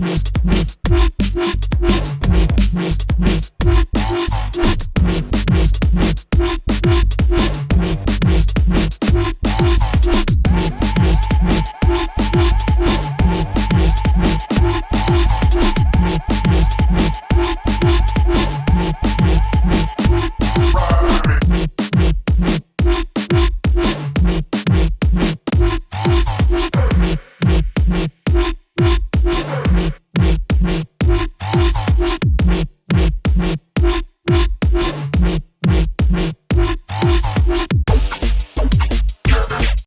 me.